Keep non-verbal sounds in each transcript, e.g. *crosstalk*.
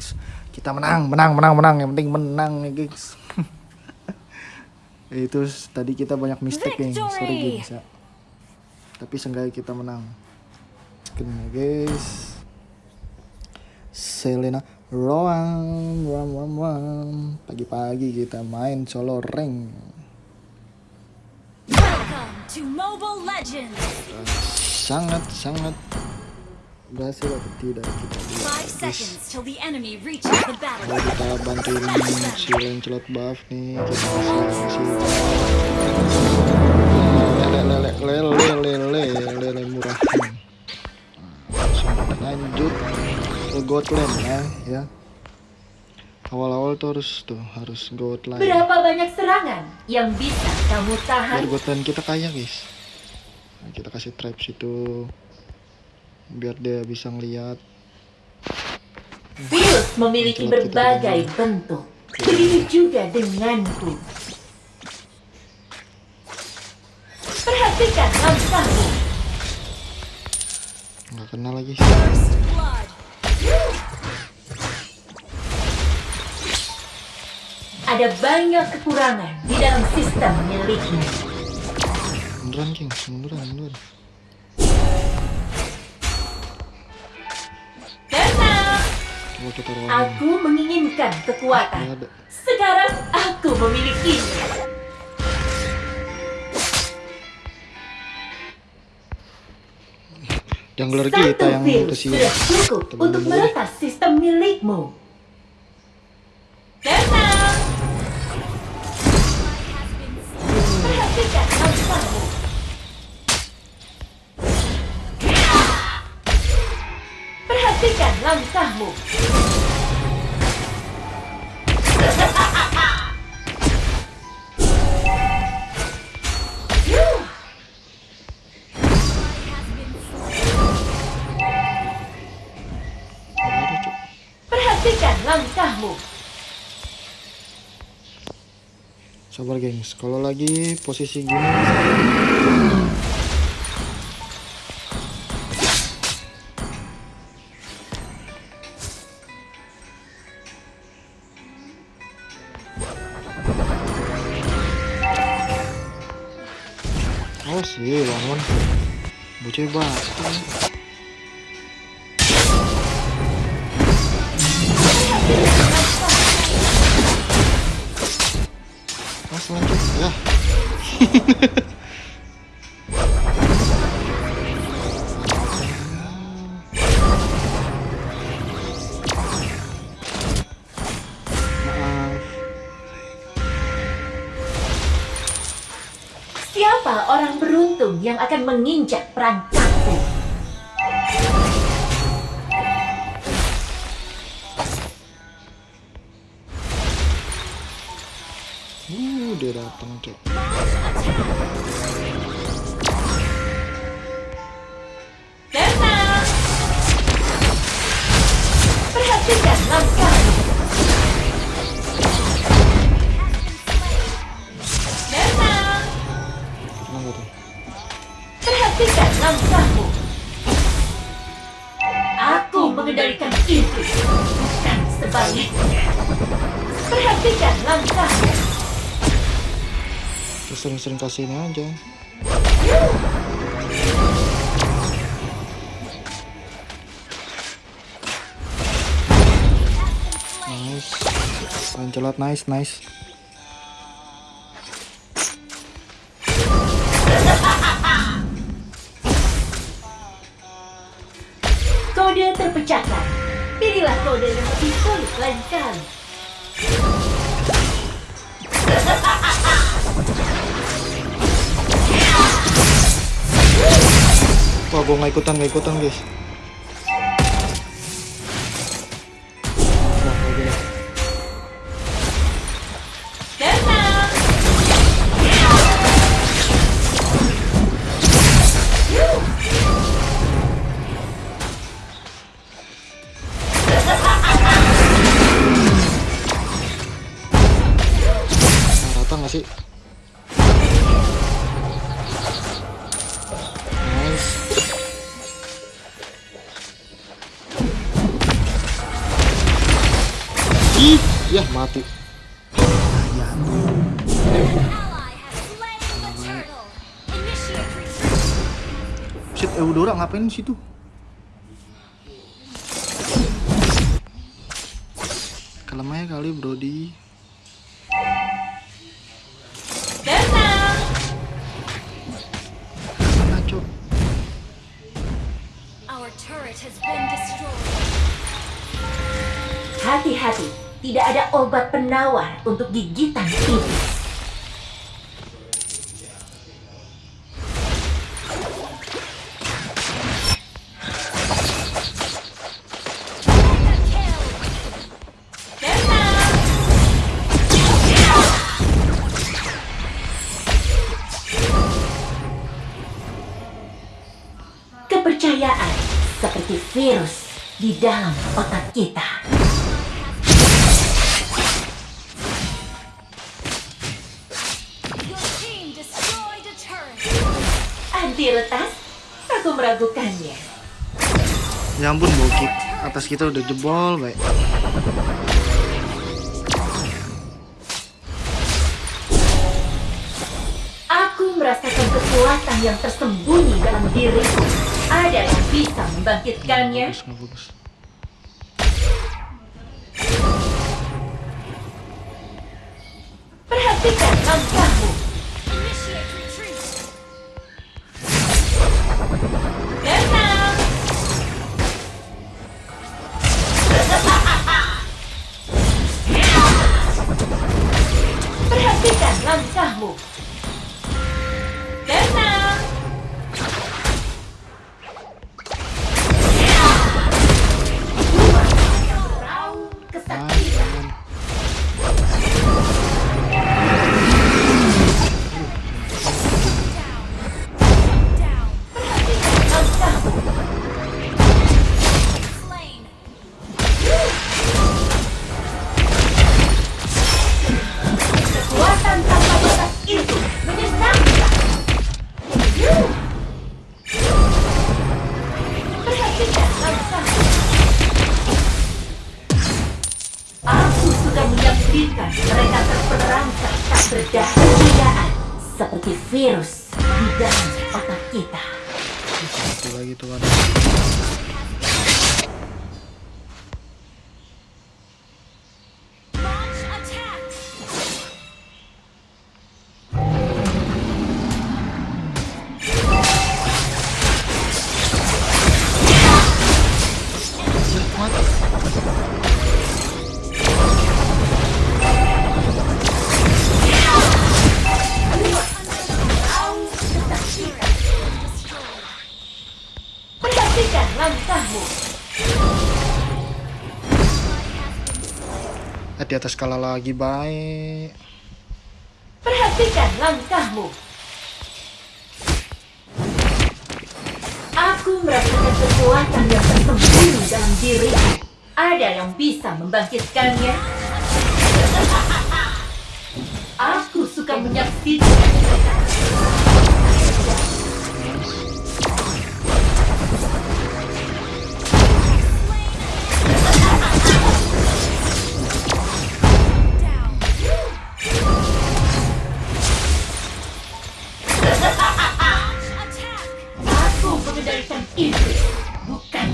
things. Kita menang menang menang menang. Yang penting menang ya guys. *laughs* Itu tadi kita banyak mistake nih sorry guys ya. Tapi seenggaknya kita menang. Kena guys. Selena Roam Roam Roam Roam Pagi-pagi kita main solo Legends. Sangat sangat berhasil atau tidak kita lihat. Kalau kita bantuin si Lancelot buff nih kita kasih lele lele lele lele lele lele murah langsung lanjut ke Gotland ya ya. Awal-awal tuh harus tuh harus Gotland Berapa banyak serangan yang bisa kamu tahan? biar Gotland kita kaya guys. Nah, kita kasih traps itu biar dia bisa ngeliat Virus memiliki berbagai bentuk. Begitu juga denganku. Perhatikan langkahmu. nggak kenal lagi. Ada banyak kekurangan di dalam sistem miliknya. munduran king munduran munduran aku menginginkan kekuatan. Sekarang aku memilikinya. jungler kita yang sudah cukup Temen untuk meretas sistem milikmu. Tenang, perhatikan Perhatikan langkahmu. Perhatikan langkahmu. sabar gengs kalau lagi posisi gini Oh sih bangun Bocah batu Mas lanjut. Ya *laughs* Siapa orang beruntung yang akan menginjak perangkatku? Uh, dia datang cok sering-sering kasih ini aja Nice Lancelot nice nice Kode terpecahkan. Pilihlah kode yang lebih sulit lain kali. Wah gua gak ikutan gak ikutan guys retreat. shit Eudora ngapain di situ? Kalem aja kali Brody. Tenang. Ngaco. Our turret has been destroyed. Hati-hati, tidak ada obat penawar untuk gigitan. Tenang. Kepercayaan seperti virus di dalam otak kita. Meragukannya. Ya ampun bokip. Atas kita udah jebol, baik. Aku merasakan kekuatan yang tersembunyi dalam diriku. Ada yang bisa membangkitkannya. Bagus, bagus. Perhatikan langkahmu. Tak berdaya seperti virus di dalam otak kita. Lagi tuan. Atas skala lagi baik. Perhatikan langkahmu. Aku merasakan kekuatan yang tersembunyi dalam diriku. Ada yang bisa membangkitkannya. Aku suka menyaksikan Bukan.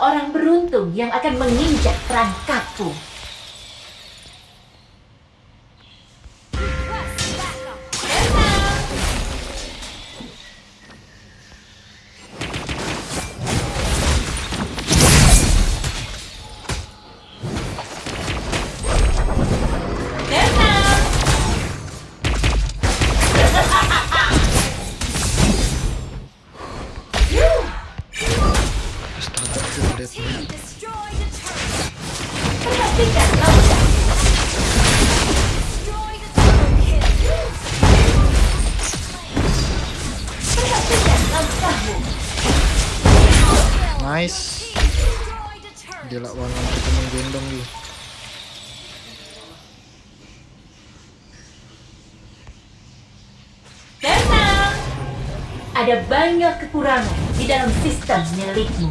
Orang beruntung yang akan menginjak perangkapku? Nice gila wangan ketemu gendong gitu Tenang. Ada banyak kekurangan di dalam sistem milikmu.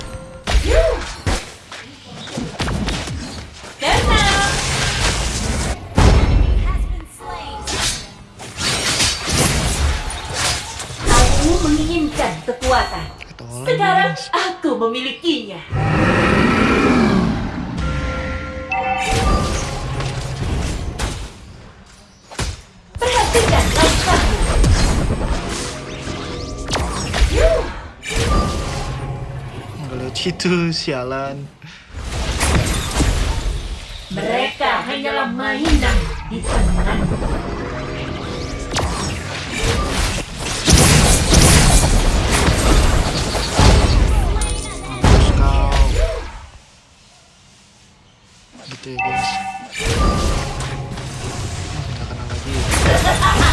memilikinya. Perhatikan langkahmu. nggak lihat situ sialan Mereka hanyalah mainan di tanganmu. Gitu ya guys. Nggak kena lagi. mana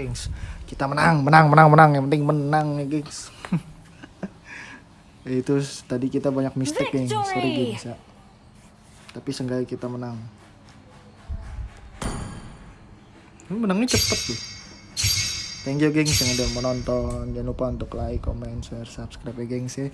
gengs. Kita menang menang menang menang. Yang penting menang ya gengs. *laughs* Itu tadi kita banyak mistake gengs. Sorry gengs ya. Tapi seenggaknya kita menang. Ini menangnya cepet loh. Thank you gengs yang udah menonton jangan lupa untuk like comment share subscribe ya gengs ya